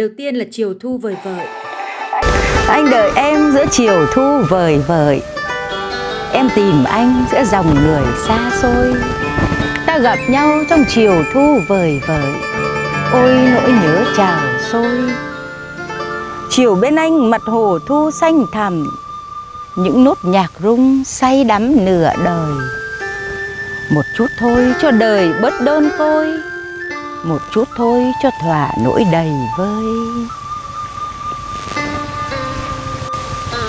Đầu tiên là chiều thu vời vợi. Anh đợi em giữa chiều thu vời vợi. Em tìm anh giữa dòng người xa xôi. Ta gặp nhau trong chiều thu vời vợi. Ôi, nỗi nhớ trào sôi. Chiều bên anh mặt hồ thu xanh thẳm. Những nốt nhạc rung say đắm nửa đời. Một chút thôi cho đời bớt đơn côi. Một chút thôi cho thỏa nỗi đầy vơi.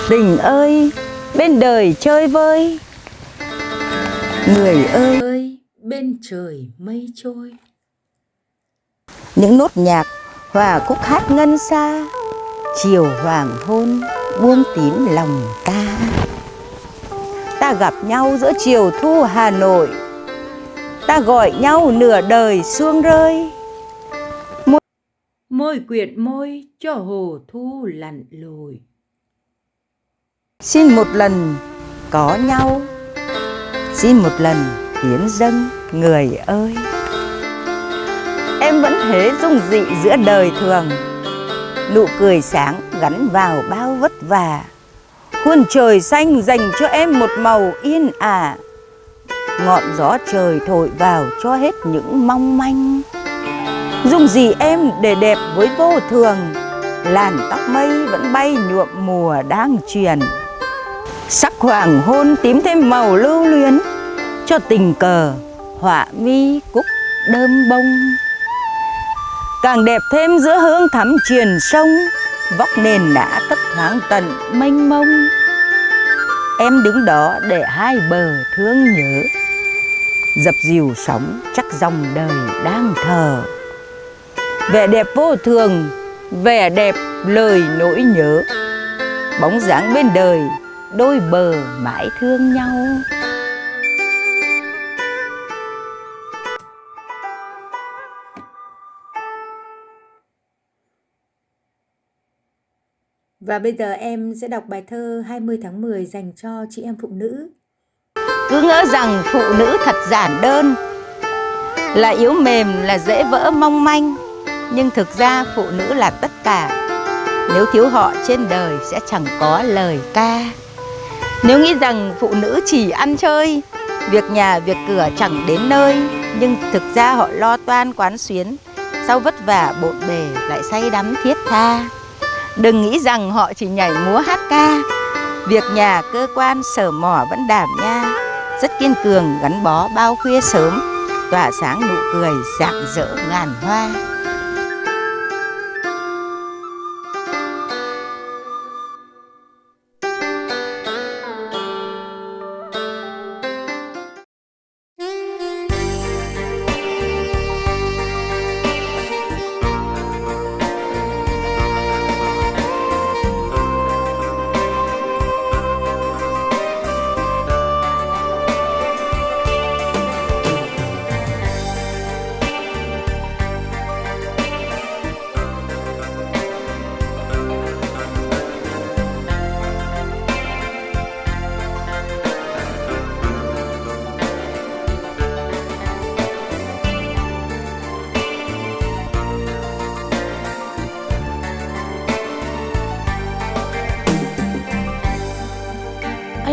Tình ơi, bên đời chơi vơi. Người ơi. Ơi bên trời mây trôi. Những nốt nhạc hòa khúc hát ngân xa Chiều hoàng hôn buông tím lòng ta. Ta gặp nhau giữa chiều thu Hà Nội Ta gọi nhau nửa đời xuông rơi. Môi quyện môi cho hồ thu lặn lội Xin một lần có nhau. Xin một lần hiến dâng người ơi. Em vẫn thế dung dị giữa đời thường. Nụ cười sáng gắn vào bao vất vả. Khuôn trời xanh dành cho em một màu yên ả Ngọn gió trời thổi vào cho hết những mong manh. Dùng gì em để đẹp với vô thường? Làn tóc mây vẫn bay nhuộm mùa đang truyền Sắc hoàng hôn tím thêm màu lưu luyến, Cho tình cờ họa mi cúc đơm bông. Càng đẹp thêm giữa hương thắm truyền sông, Vóc nền đã thấp thoáng tận mênh mông. Em đứng đó để hai bờ thương nhớ. Dập dìu sóng chắc dòng đời đang thờ. Vẻ đẹp vô thường, vẻ đẹp lời nỗi nhớ. Bóng dáng bên đời đôi bờ mãi thương nhau. Và bây giờ em sẽ đọc bài thơ 20 tháng 10 dành cho chị em phụ nữ. Cứ ngỡ rằng phụ nữ thật giản đơn. Là yếu mềm, là dễ vỡ mong manh Nhưng thực ra phụ nữ là tất cả. Nếu thiếu họ trên đời sẽ chẳng có lời ca. Nếu nghĩ rằng phụ nữ chỉ ăn chơi Việc nhà, việc cửa chẳng đến nơi Nhưng thực ra họ lo toan quán xuyến Sau vất vả bộn bề lại say đắm thiết tha. Đừng nghĩ rằng họ chỉ nhảy múa hát ca Việc nhà, cơ quan, sở mỏ vẫn đảm nha. Rất kiên cường, gắn bó bao khuya sớm Tỏa sáng nụ cười, rạng rỡ ngàn hoa.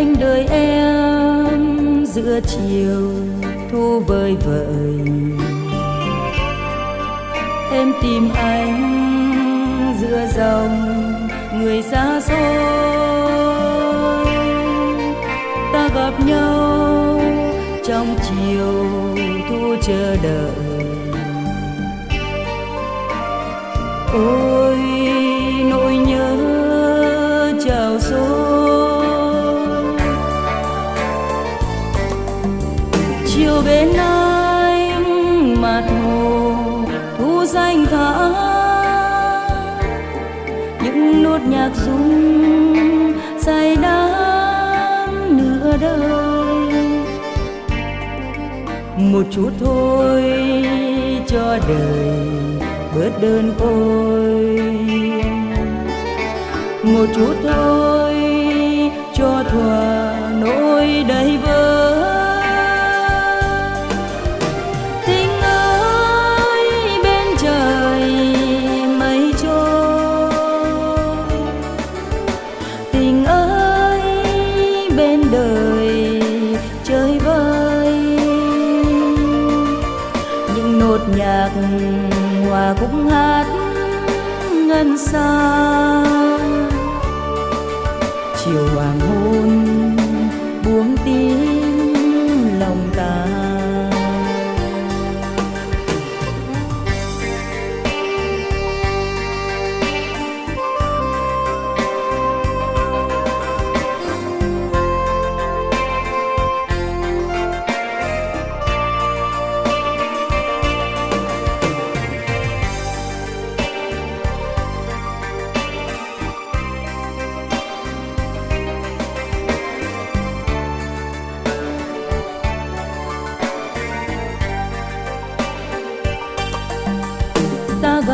Anh đời em giữa chiều thu vơi vợi. Em tìm anh giữa dòng người xa xôi. Ta gặp nhau trong chiều thu chờ đợi. Ôi nốt nhạc rung say đắm nửa đời. Một chút thôi cho đời bớt đơn côi. Một chút thôi cho thỏa nỗi đầy vơi. Nhạc hòa cũng hát ngân xa chiều hoàng hôn buông tim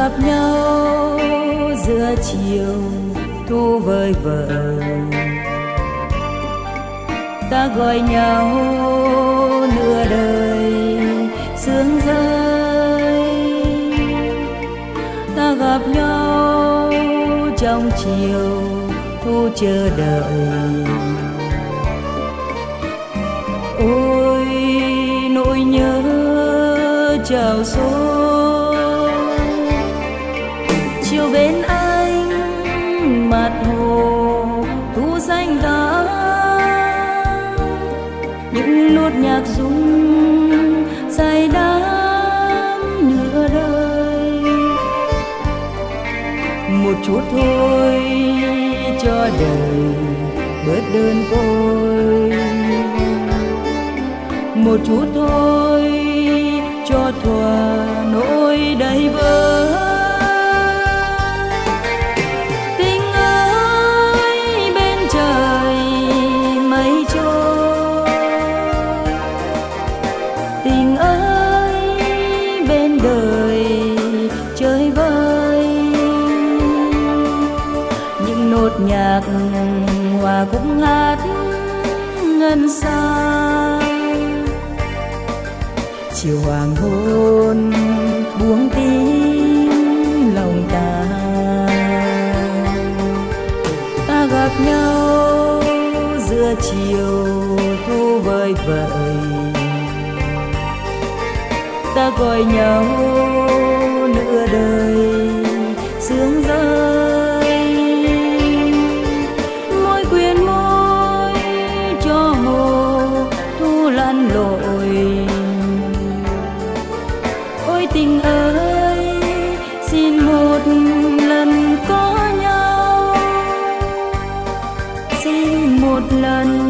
gặp nhau giữa chiều thu vơi vợi ta gọi nhau nửa đời, sương rơi. Ta gặp nhau trong chiều thu chờ đợi. Ôi, nỗi nhớ chào xôi hồ thu xanh giá những nốt nhạc rung say đắm nửa đời. Một chút thôi cho đời bớt đơn côi. Một chút thôi cho thoáng đời chơi vơi. Những nốt nhạc hòa cũng hát ngân xa chiều hoàng hôn buông tím lòng ta. Ta gặp nhau giữa chiều thu vơi vợi ta gọi nhau nửa đời. Sương rơi môi quyền môi cho hồ thu lăn lội. Ôi tình ơi, xin một lần có nhau. Xin một lần